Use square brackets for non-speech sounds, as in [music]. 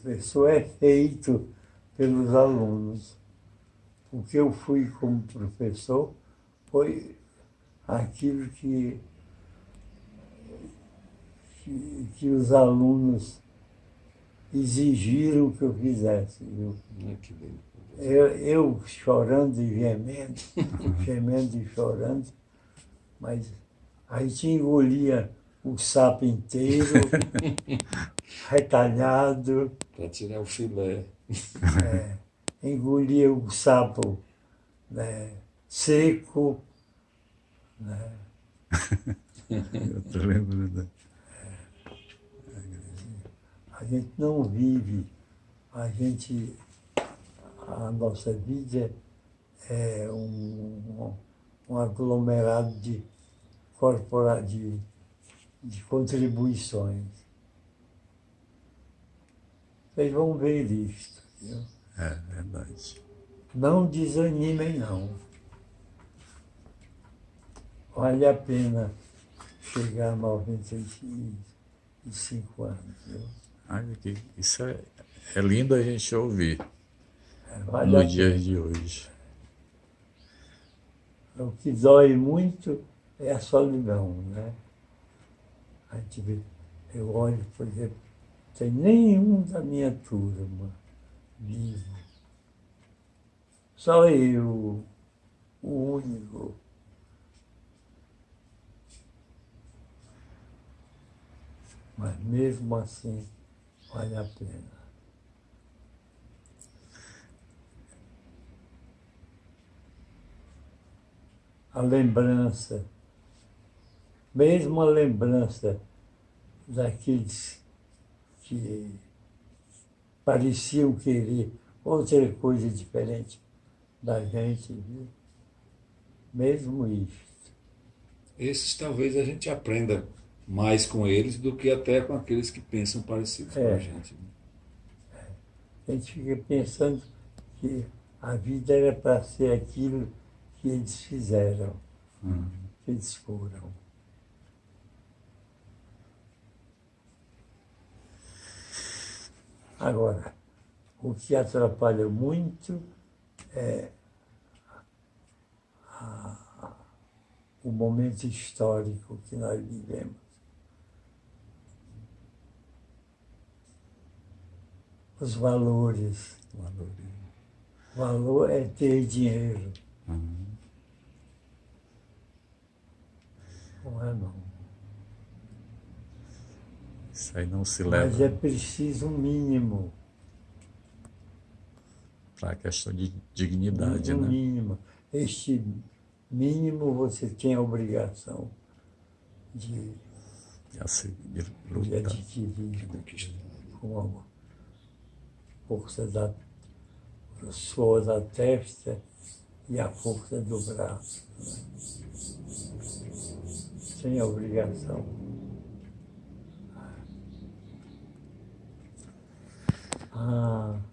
O professor é feito pelos alunos. O que eu fui como professor foi aquilo que, que, que os alunos exigiram que eu fizesse. Eu, eu, eu chorando e gemendo, [laughs] gemendo e chorando, mas a gente engolia o sapo inteiro, [laughs] retalhado. Para tirar o filé. É, engolia o sapo né, seco. Né? [laughs] Eu tô lembrando. A gente não vive, a gente, a nossa vida é um, um aglomerado de, corpora, de, contribuições. Vocês vão ver isto. Viu? É verdade. Não desanimem, não. Vale a pena chegar a 95 anos. Viu? Que isso é, é lindo a gente ouvir É, vale no a dia pena. de hoje. O que dói muito é a solidão, né? A gente vê, eu olho, por exemplo, tem nenhum da minha turma vivo. Só eu, o único. Mas mesmo assim, vale a pena. a lembrança, mesmo a lembrança daqueles que pareciam querer outra coisa diferente da gente, viu? mesmo isso. Esses talvez a gente aprenda mais com eles do que até com aqueles que pensam parecidos com É. a gente. né? A gente fica pensando que a vida era para ser aquilo que eles fizeram, que eles foram. Agora, o que atrapalha muito é a- o momento histórico que nós vivemos. Os valores. Valorizo. Valor é ter dinheiro. Não é não. Isso aí não se Mas leva é preciso um mínimo. para a questão de dignidade, um né? mínimo. Este mínimo você tem a obrigação de, de lutar. adquirir com a força da o suor da testa e a força do braço. Sem a obrigação. ああ。